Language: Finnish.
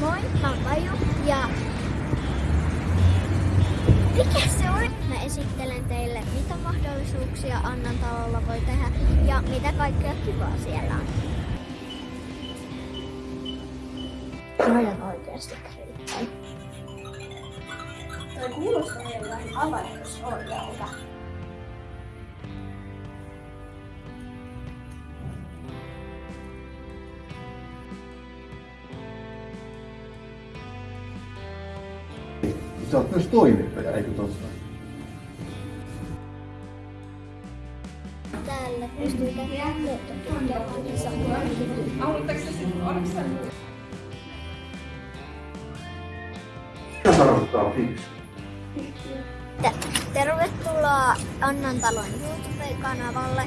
Moi, mä oon Paju ja mikä se on? Mä esittelen teille, mitä mahdollisuuksia Annan talolla voi tehdä ja mitä kaikkea kivaa siellä on. On oikeasti kriittää. Toi kuulostaa meille vähän avainusorjalta. Sä oot myös toimittaja, eikö totta? Täällä pystyy se Mitä tarkoittaa fiksu? Tervetuloa Annan talon YouTube-kanavalle